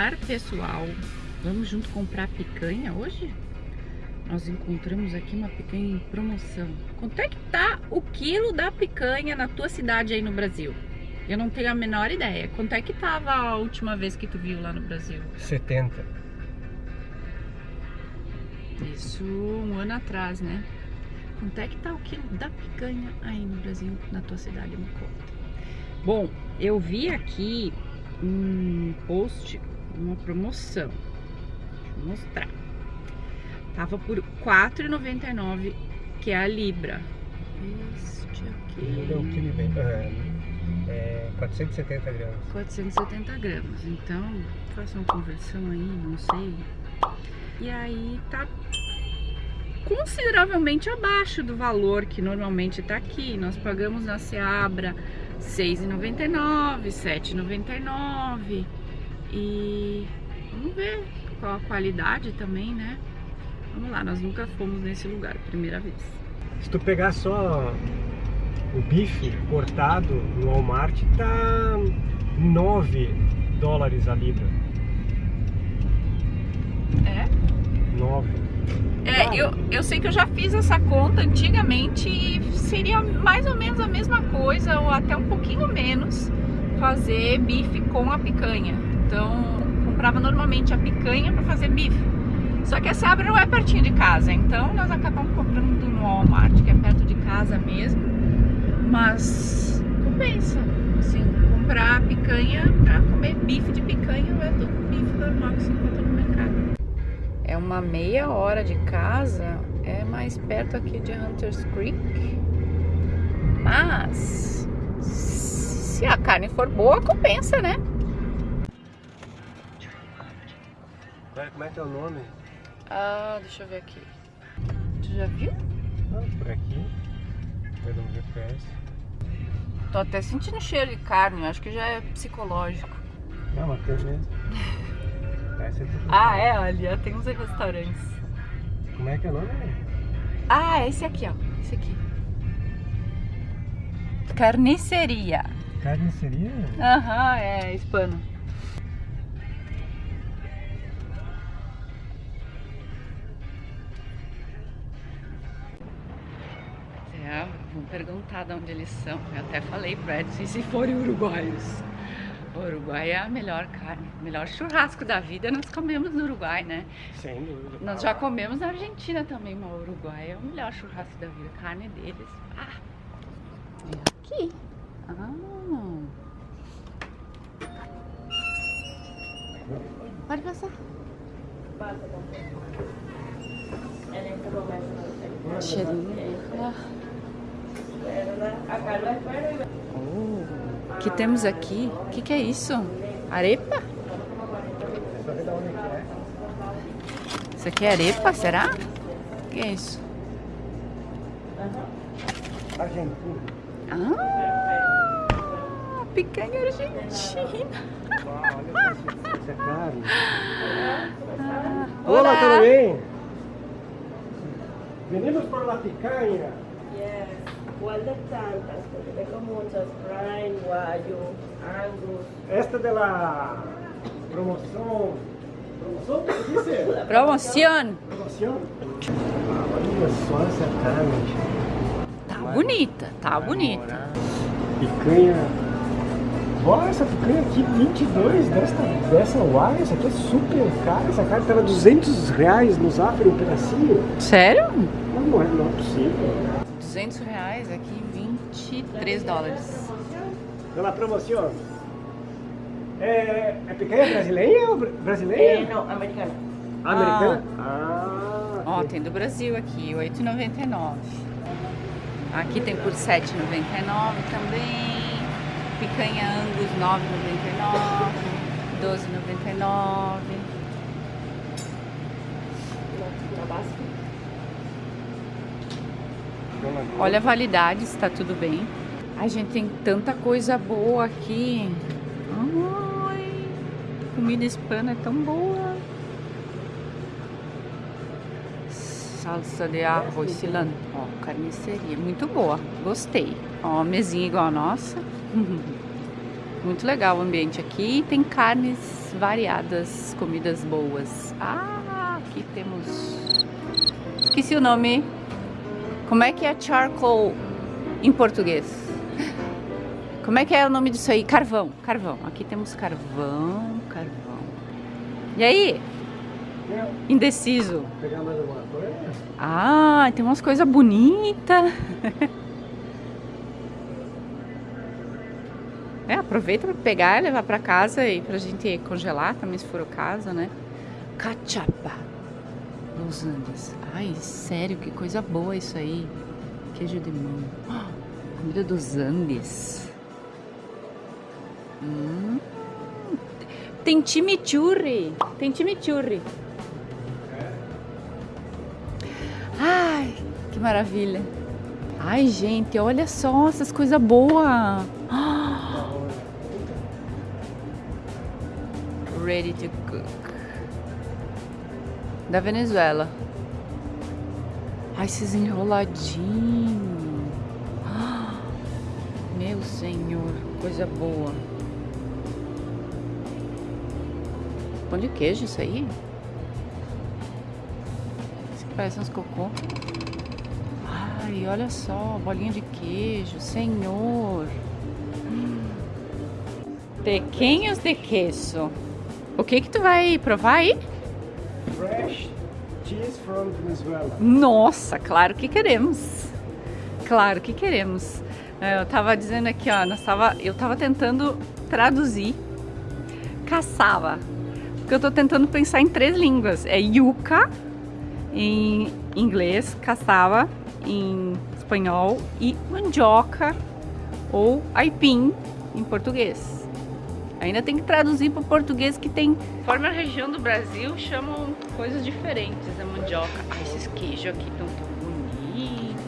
Olá, pessoal! Vamos junto comprar picanha hoje? Nós encontramos aqui uma picanha em promoção. Quanto é que tá o quilo da picanha na tua cidade aí no Brasil? Eu não tenho a menor ideia. Quanto é que tava a última vez que tu viu lá no Brasil? 70. Isso um ano atrás, né? Quanto é que tá o quilo da picanha aí no Brasil, na tua cidade? Me conta. Bom, eu vi aqui um post, uma promoção. Deixa eu mostrar. Tava por R$4,99, que é a Libra. Este aqui. É o que ele vem. É, é 470 gramas. 470 gramas. Então, faça uma conversão aí, não sei. E aí tá consideravelmente abaixo do valor que normalmente tá aqui. Nós pagamos na Seabra 6,99, 7,99 e vamos ver qual a qualidade também, né? Vamos lá, nós nunca fomos nesse lugar, primeira vez. Se tu pegar só o bife cortado no Walmart, tá 9 dólares a libra. É? 9. É, eu, eu sei que eu já fiz essa conta antigamente e seria mais ou menos a mesma coisa, ou até um pouquinho menos, fazer bife com a picanha. Então, comprava normalmente a picanha para fazer bife. Só que essa abra não é pertinho de casa, então nós acabamos comprando no Walmart, que é perto de casa mesmo. Mas compensa, assim, comprar a picanha para comer bife de picanha invés do bife normal que se encontra no mercado. É uma meia hora de casa, é mais perto aqui de Hunters Creek. Mas se a carne for boa, compensa, né? Como é teu nome? Ah, deixa eu ver aqui. Tu já viu? Ah, por aqui. Pelo GPS. Tô até sentindo cheiro de carne, acho que já é psicológico. Não, mas tem mesmo. É Ah, é, ó, tem uns restaurantes. Como é que é o nome? Ah, esse aqui, ó. Esse aqui. Carniceria. Carniceria? Aham, é hispano. Perguntar de onde eles são. Eu até falei pra eles, e se forem uruguaios? O Uruguai é a melhor carne, o melhor churrasco da vida nós comemos no Uruguai, né? Sem dúvida. Nós já comemos na Argentina também, mas o Uruguai é o melhor churrasco da vida, a carne deles. Ah, é aqui. Ah. Pode passar. Cheirinho. Ah. Oh, o que temos aqui? O que, que é isso? Arepa? Isso aqui é arepa, será? O que é isso? Argentina. Ah, picanha argentina. Ah. Ah, Olá, tudo bem? Venimos por la picanha. Yes. ¿Cuál de tantas? Porque tengo muchas. Prime, Guayo, Angus. Esta de la promoção. Promoção? O que disse? Promoción. Promoção? Ah, olha só essa carne. Tá bonita, tá bonita. Picanha. Olha essa picanha aqui, 22 desta, dessa uai. Essa aqui é super cara. Essa carne tava 200 reais no Zafra um pedacinho. Sério? Não, não é, não é possível. 200 reais aqui, 23 dólares. Pela promoção. É, é picanha brasileira ou br- brasileira? no, americana. Americana? Ah, Ó, ok. tem do Brasil aqui, 8,99. Aqui tem por 7,99 também. Picanha Angus, 9,99. 12,99. Tabasco. Olha a validade, se tá tudo bem. Ai, gente, tem tanta coisa boa aqui. Ai, comida hispana é tão boa. Salsa de arroz cilantro. Ó, carniceria, muito boa. Gostei. Ó, mesinha igual a nossa. Muito legal o ambiente aqui. Tem carnes variadas, comidas boas. Ah, aqui temos... Esqueci o nome. Como é que é charcoal em português? Como é que é o nome disso aí? Carvão, carvão. Aqui temos carvão, carvão. E aí? Indeciso. Pegar mais alguma coisa? Ah, tem umas coisas bonitas. É, aproveita para pegar e levar para casa e pra gente congelar também se for o caso, né? Cachapa. Los Andes. Ai, sério, que coisa boa isso aí. Queijo de mão. Comida dos Andes. Hum. Tem chimichurri. Tem chimichurri. Ai, que maravilha. Ai, gente, olha só essas coisas boas. Ready to cook. Da Venezuela. Ai, esses enroladinhos. Meu senhor, coisa boa. Pão de queijo isso aí? Isso aqui parece uns cocô. Ai, olha só, bolinha de queijo, senhor. Pequenos de queijo. O que que tu vai provar aí? Fresh cheese from Venezuela. Nossa, claro que queremos. Claro que queremos. É, Eu tava dizendo aqui, ó, nós tava, eu tava tentando traduzir caçava. Porque eu tô tentando pensar em três línguas. É yuca em inglês, caçava em espanhol e mandioca ou aipim em português. Ainda tem que traduzir para o português que tem. Conforme a região do Brasil, chamam coisas diferentes a mandioca. Ai, esses queijos aqui estão tão bonitos.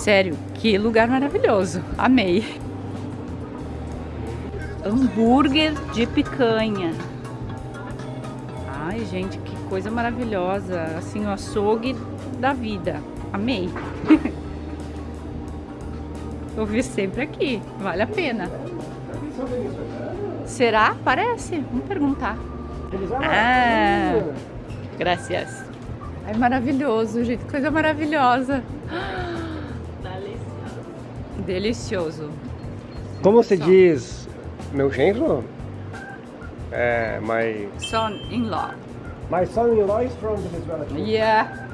Sério, que lugar maravilhoso. Amei. Hambúrguer de picanha. Ai, gente, que coisa maravilhosa. Assim, o açougue da vida. Amei. Eu vi sempre aqui. Vale a pena. Será? Parece. Vamos perguntar. Ah. Graças. Ai, maravilhoso, gente. Coisa maravilhosa. Delicioso. Delicioso. Como se diz meu genro? É, my, Son-in-law. my son-in-law is from Venezuela. too. Yeah.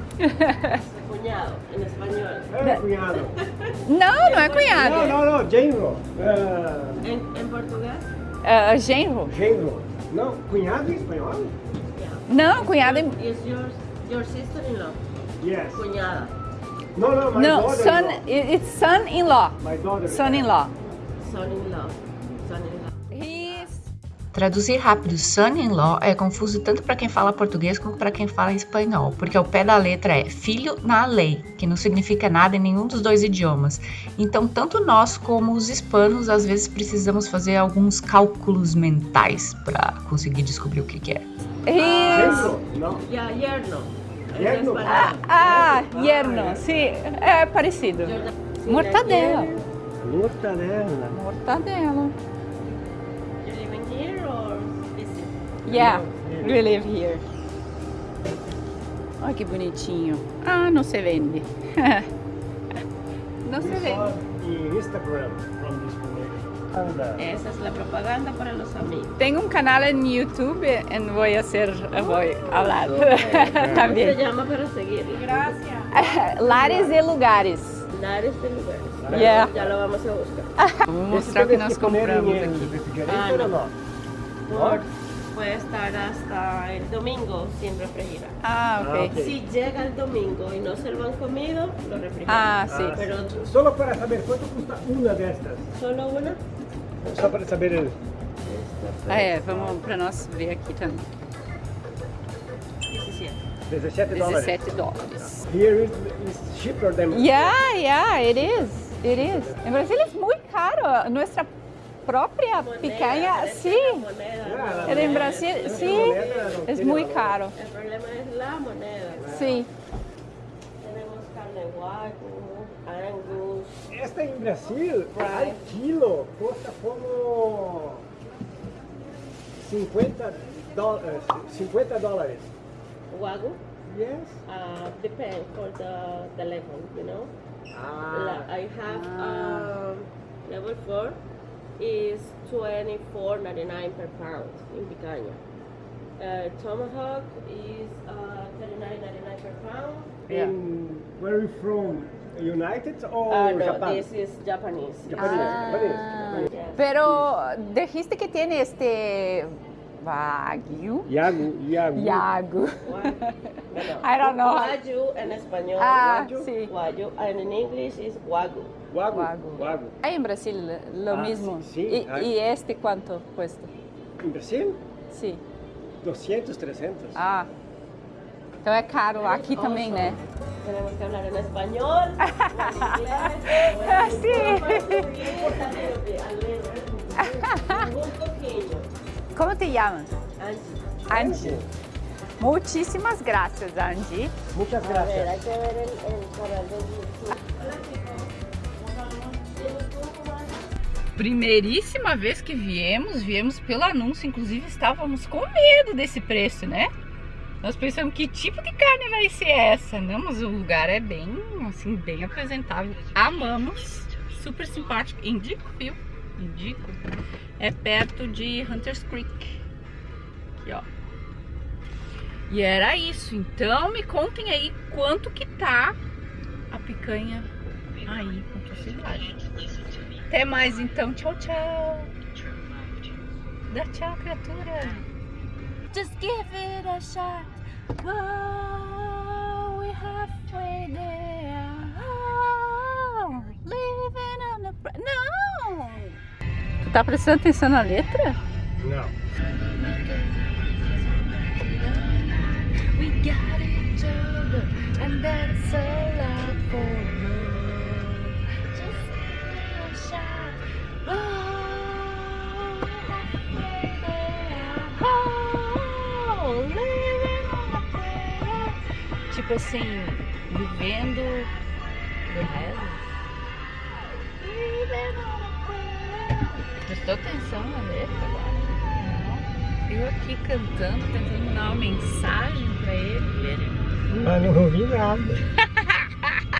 Cuñado, en español. É, cunhado. Não, não é cunhado. Não, não, não, genro. É, En, en portugués, É genro. genro. Não, cunhado em espanhol? yeah. Não, cunhado é... Is your, your sister-in-law. Yes. Cuñada. No, no, my Não, daughter-in-law. son... It's son-in-law. My daughter. Son-in-law. Son-in-law. Son-in-law. Traduzir rápido son-in-law é confuso tanto para quem fala português quanto para quem fala espanhol, porque o pé da letra é filho na lei, que não significa nada em nenhum dos dois idiomas. Então, tanto nós como os hispanos às vezes precisamos fazer alguns cálculos mentais para conseguir descobrir o que, que é. Genro? Não. Yerno. Yerno. español. Ah, yerno. Sim, é parecido. Mortadela. Mortadela. Mortadela. Yeah, we live here. Olha que bonitinho. Ah, não se vende. não se vende. saw in Instagram from this place. And, uh, Esa es la propaganda para los amigos. Tenho um canal en YouTube e vou a ser, vou falar Se também. llama para seguir. Gracias. Lares e lugares. Lares de lugares. Yeah. Ya lo vamos a buscar. Vou mostrar o que nós compramos aqui. Ah, o no. no? Por, puede estar hasta el domingo sin refrigerar. Ah, Ah, ok. ok. Si llega el domingo y no se lo han comido, lo refrigeran. Ah, sim. Ah, Pero Solo para saber cuánto custa una de estas. solo una. Só para saber el... Ah, é, vamos para nós ver aqui também. 17. 17 dólares. 17 dólares. Here is, is cheaper than... Yeah, yeah, it is. It is. En Brasil es muy caro. Nuestra propia Moneda, picanha, parece sí. moneda, Ah, la En moneda. Brasil, sí. moneda Es muy caro. El problema es la moneda. Sí. Tenemos carne Wagyu, Angus. Esta em Brasil, al quilo, custa como 50 dólares. 50 dólares. Wagyu Yes. uh, depend for the, the level, you know. Ah, La- I have um, level 4 is 24.99 per pound in picanha. Uh, tomahawk is uh, 39.99 per pound. Yeah. in, where are you from? United or Uh, no, Japan? this is Japanese. Japanese, Ah. Japanese, Japanese. Yes. Pero dijiste que tiene este Wagyu. Yagu, Yagu. Yagu. Wagyu. No, I don't know. Wagyu en español. Ah, Wagyu. sí. Wagyu. And in English is Wagyu. Wagyu. Wagyu. Wagyu. Ahí en Brasil lo Ah, mismo. sí, sí, ¿Y, hay. y este cuánto cuesta? En Brasil, Sí. 200, 300. Ah. Então é caro aqui também, né? Tenemos que hablar en español, en inglés, Sí. Un poquillo. Como te chamas? Angie. Angie. Muitíssimas graças, Angie. ¿De YouTube, Ana? Primeiríssima vez que viemos, viemos pelo anúncio, inclusive estávamos com medo desse preço, né? Nós pensamos que tipo de carne vai ser essa, não? Mas o lugar é bem, assim, bem apresentável. Amamos, super simpático, indico, viu? Indico. É perto de Hunters Creek. Aqui, ó. E era isso. Então me contem aí quanto que tá a picanha aí com tua. Até mais então. Tchau, tchau. Dá tchau, criatura. Just give it a shot. Whoa, we're halfway there. Oh, living on the... Tu tá prestando atenção na letra? Não. Tipo assim, vivendo do rezo. Prestou atenção na letra agora? Não. Eu aqui cantando, tentando dar uma mensagem pra ele, e ele Mas não ouvi nada.